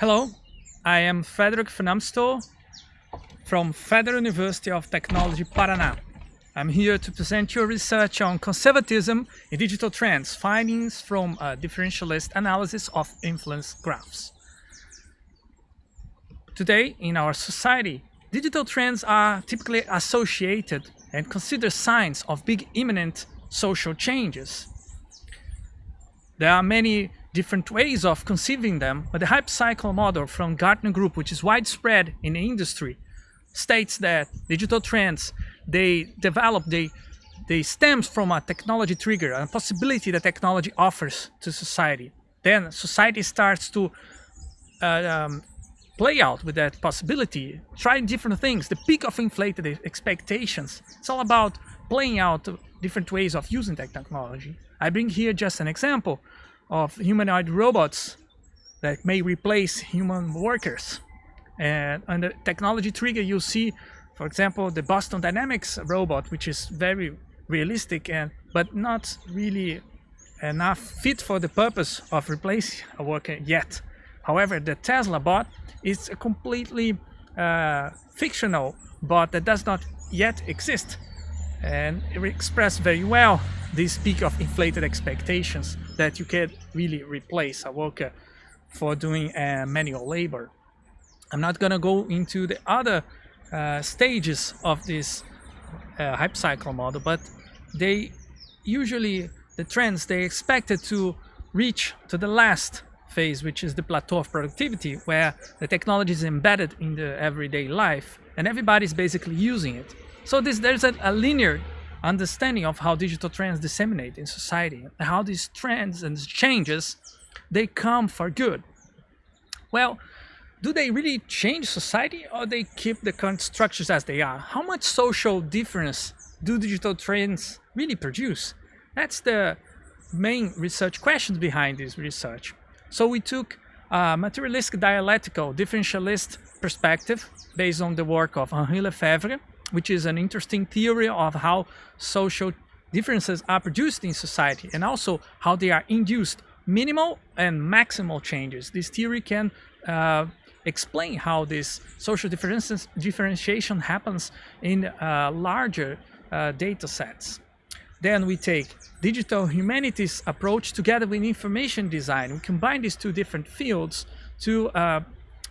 Hello, I am Frederick Amstel from Federal University of Technology, Paraná. I'm here to present your research on conservatism in digital trends, findings from a differentialist analysis of influence graphs. Today, in our society, digital trends are typically associated and considered signs of big imminent social changes. There are many different ways of conceiving them, but the hype cycle model from Gartner Group, which is widespread in the industry, states that digital trends, they develop, they, they stems from a technology trigger, a possibility that technology offers to society. Then society starts to uh, um, play out with that possibility, trying different things, the peak of inflated expectations. It's all about playing out different ways of using that technology. I bring here just an example of humanoid robots that may replace human workers. And on the technology trigger, you see, for example, the Boston Dynamics robot, which is very realistic and but not really enough fit for the purpose of replacing a worker yet. However, the Tesla bot is a completely uh, fictional bot that does not yet exist and it expressed very well this peak of inflated expectations that you can really replace a worker for doing uh, manual labor. I'm not gonna go into the other uh, stages of this uh, hype cycle model, but they usually, the trends, they expected to reach to the last phase, which is the plateau of productivity, where the technology is embedded in the everyday life and everybody's basically using it. So this, there's a, a linear understanding of how digital trends disseminate in society, how these trends and changes, they come for good. Well, do they really change society or they keep the current structures as they are? How much social difference do digital trends really produce? That's the main research questions behind this research. So we took a materialistic dialectical differentialist perspective based on the work of Henri Lefebvre, which is an interesting theory of how social differences are produced in society and also how they are induced minimal and maximal changes. This theory can uh, explain how this social differences, differentiation happens in uh, larger uh, data sets. Then we take digital humanities approach together with information design. We combine these two different fields to uh,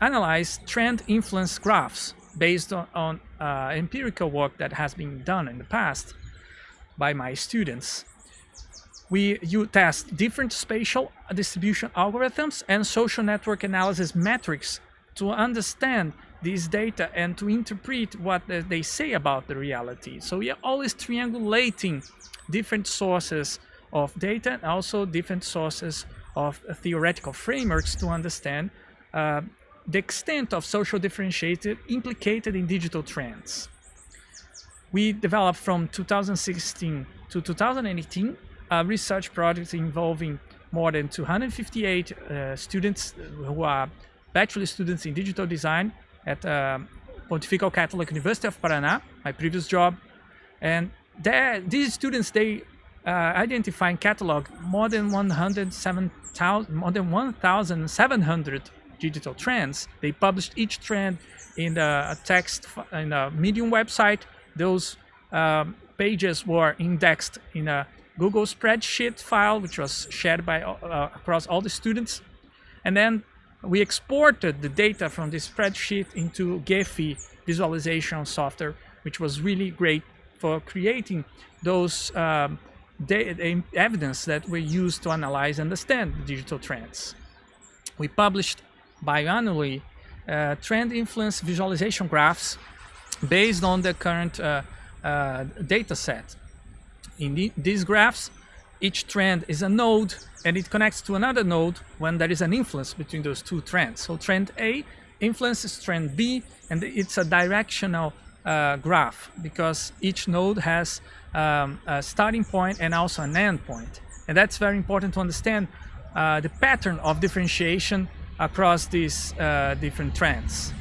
analyze trend influence graphs based on, on uh, empirical work that has been done in the past by my students. We you test different spatial distribution algorithms and social network analysis metrics to understand these data and to interpret what they say about the reality. So we are always triangulating different sources of data and also different sources of theoretical frameworks to understand uh, the extent of social differentiation implicated in digital trends. We developed from 2016 to 2018 a research project involving more than 258 uh, students who are bachelor students in digital design at uh, Pontifical Catholic University of Paraná, my previous job. And there, these students, they uh, identify and catalog more than 107,000, more than 1,700 digital trends. They published each trend in a text in a Medium website. Those um, pages were indexed in a Google spreadsheet file, which was shared by uh, across all the students. And then we exported the data from this spreadsheet into Gephi visualization software, which was really great for creating those um, evidence that we use to analyze and understand digital trends. We published biannually uh, trend influence visualization graphs based on the current uh, uh, data set. In the, these graphs, each trend is a node and it connects to another node when there is an influence between those two trends. So trend A influences trend B and it's a directional uh, graph because each node has um, a starting point and also an end point. And that's very important to understand uh, the pattern of differentiation across these uh, different trends.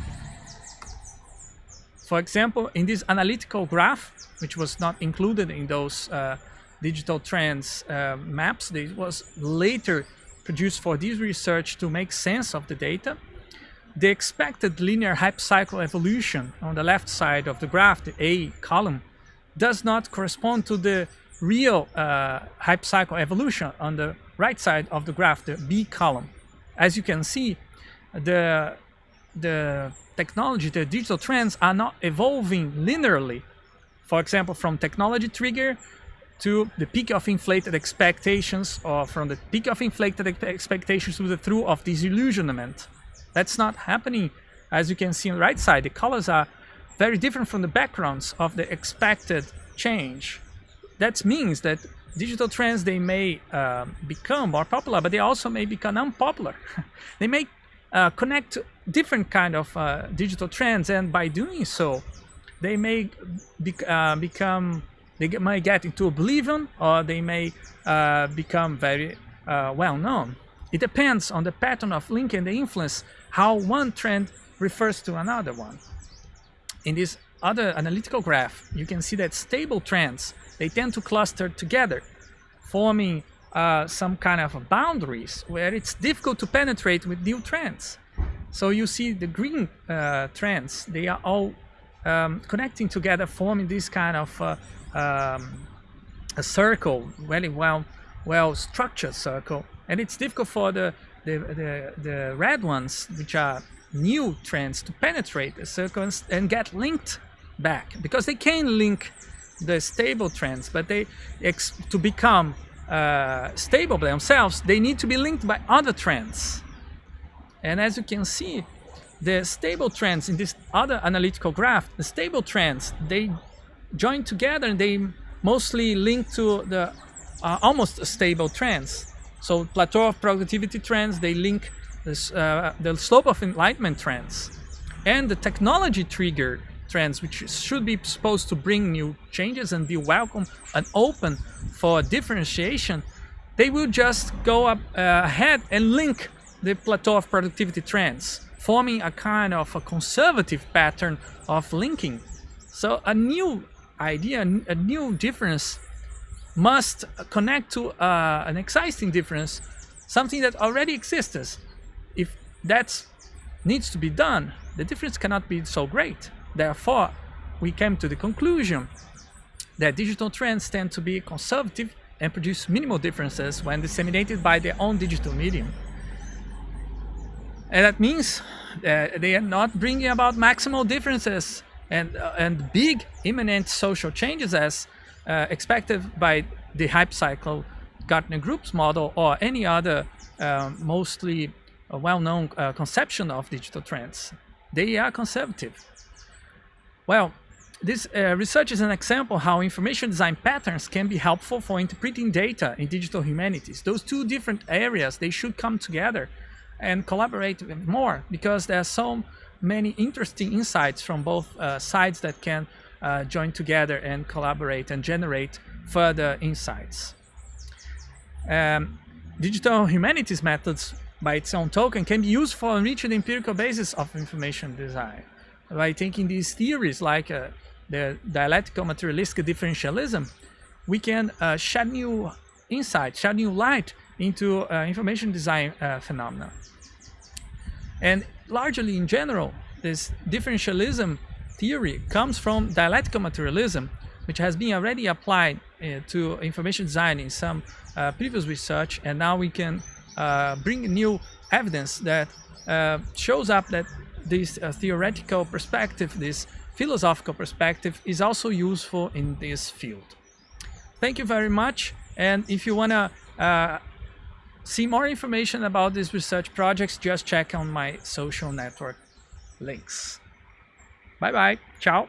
For example, in this analytical graph, which was not included in those uh, digital trends uh, maps, it was later produced for this research to make sense of the data. the expected linear hypecycle evolution on the left side of the graph, the A column, does not correspond to the real uh, hypecycle evolution on the right side of the graph, the B column. As you can see, the, the technology, the digital trends are not evolving linearly. For example, from technology trigger to the peak of inflated expectations or from the peak of inflated expectations to the through of disillusionment. That's not happening. As you can see on the right side, the colors are very different from the backgrounds of the expected change. That means that digital trends, they may uh, become more popular, but they also may become unpopular. they may uh, connect different kind of uh, digital trends, and by doing so, they may be, uh, become, they might get into oblivion, or they may uh, become very uh, well known. It depends on the pattern of link and the influence, how one trend refers to another one. In this other analytical graph, you can see that stable trends, they tend to cluster together, forming uh, some kind of boundaries where it's difficult to penetrate with new trends. So you see the green uh, trends, they are all um, connecting together, forming this kind of uh, um, a circle, very well, well structured circle. And it's difficult for the, the, the, the red ones, which are new trends, to penetrate the circle and, and get linked back because they can link the stable trends, but they to become uh, stable by themselves, they need to be linked by other trends. And as you can see, the stable trends in this other analytical graph, the stable trends, they join together and they mostly link to the uh, almost stable trends. So plateau of productivity trends, they link this, uh, the slope of enlightenment trends and the technology trigger trends, which should be supposed to bring new changes and be welcome and open for differentiation, they will just go up uh, ahead and link the plateau of productivity trends, forming a kind of a conservative pattern of linking. So a new idea, a new difference must connect to uh, an existing difference, something that already exists. If that needs to be done, the difference cannot be so great. Therefore, we came to the conclusion that digital trends tend to be conservative and produce minimal differences when disseminated by their own digital medium. And that means that they are not bringing about maximal differences and, uh, and big imminent social changes as uh, expected by the hype cycle Gartner Groups model or any other uh, mostly well-known uh, conception of digital trends. They are conservative. Well, this uh, research is an example how information design patterns can be helpful for interpreting data in digital humanities. Those two different areas, they should come together and collaborate more because there are so many interesting insights from both uh, sides that can uh, join together and collaborate and generate further insights. Um, digital humanities methods by its own token can be used for enriching the empirical basis of information design by taking these theories like uh, the dialectical materialistic differentialism, we can uh, shed new insight, shed new light into uh, information design uh, phenomena. And largely in general, this differentialism theory comes from dialectical materialism, which has been already applied uh, to information design in some uh, previous research, and now we can bring new evidence that shows up that this uh, theoretical perspective, this philosophical perspective is also useful in this field. Thank you very much. And if you want to uh, see more information about these research projects, just check on my social network links. Bye bye. Ciao.